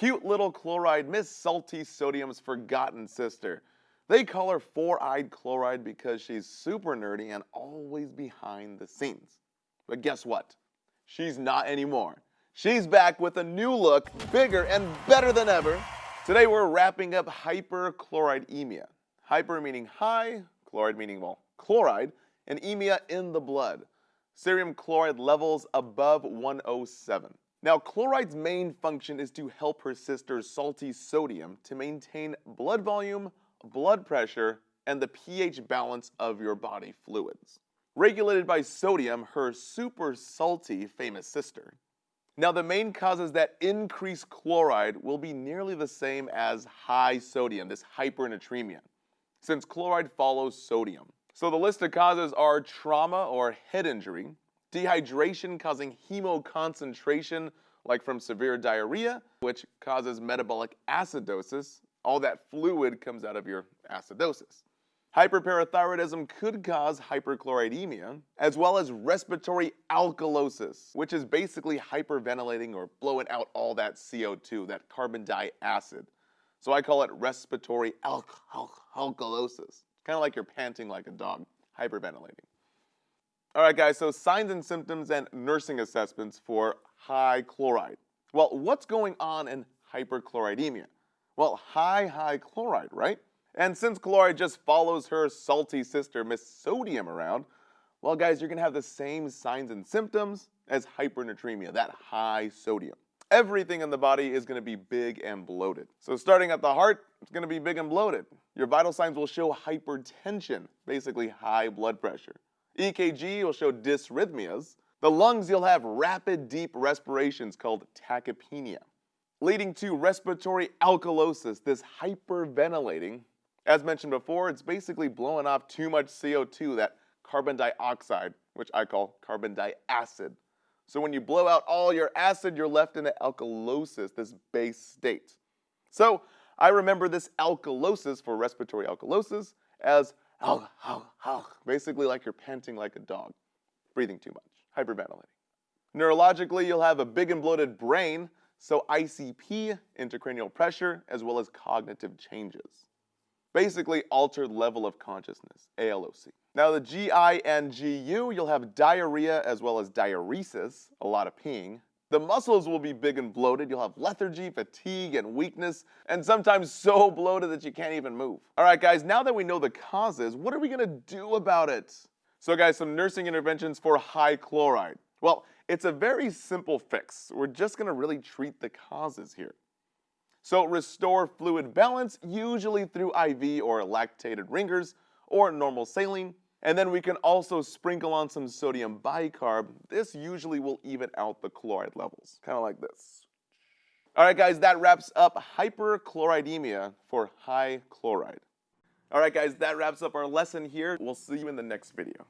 Cute little chloride, Miss Salty Sodium's forgotten sister. They call her four-eyed chloride because she's super nerdy and always behind the scenes. But guess what? She's not anymore. She's back with a new look, bigger and better than ever. Today we're wrapping up hyperchloride Hyper meaning high, chloride meaning, well, chloride, and emia in the blood. Serum chloride levels above 107. Now, chloride's main function is to help her sister salty sodium to maintain blood volume, blood pressure, and the pH balance of your body fluids. Regulated by sodium, her super salty famous sister. Now, the main causes that increase chloride will be nearly the same as high sodium, this hypernatremia, since chloride follows sodium. So the list of causes are trauma or head injury, dehydration causing hemoconcentration like from severe diarrhea, which causes metabolic acidosis. All that fluid comes out of your acidosis. Hyperparathyroidism could cause hyperchloridemia, as well as respiratory alkalosis, which is basically hyperventilating or blowing out all that CO2, that carbon dioxide. So I call it respiratory al al alkalosis. Kind of like you're panting like a dog, hyperventilating. All right, guys, so signs and symptoms and nursing assessments for high chloride. Well, what's going on in hyperchloridemia? Well, high, high chloride, right? And since chloride just follows her salty sister, Miss Sodium, around, well, guys, you're going to have the same signs and symptoms as hypernatremia, that high sodium. Everything in the body is going to be big and bloated. So starting at the heart, it's going to be big and bloated. Your vital signs will show hypertension, basically high blood pressure. EKG will show dysrhythmias. The lungs, you'll have rapid deep respirations called tachypnea, leading to respiratory alkalosis, this hyperventilating. As mentioned before, it's basically blowing off too much CO2, that carbon dioxide, which I call carbon diacid. So when you blow out all your acid, you're left in an alkalosis, this base state. So I remember this alkalosis for respiratory alkalosis as Hug, hug, hug. Basically like you're panting like a dog, breathing too much, hyperventilating. Neurologically, you'll have a big and bloated brain, so ICP, intracranial pressure, as well as cognitive changes. Basically, altered level of consciousness, ALOC. Now the GI and GU, you'll have diarrhea as well as diuresis, a lot of peeing, the muscles will be big and bloated. You'll have lethargy, fatigue, and weakness, and sometimes so bloated that you can't even move. All right, guys, now that we know the causes, what are we gonna do about it? So guys, some nursing interventions for high chloride. Well, it's a very simple fix. We're just gonna really treat the causes here. So restore fluid balance, usually through IV or lactated Ringer's or normal saline, and then we can also sprinkle on some sodium bicarb. This usually will even out the chloride levels, kind of like this. All right, guys, that wraps up hyperchloridemia for high chloride. All right, guys, that wraps up our lesson here. We'll see you in the next video.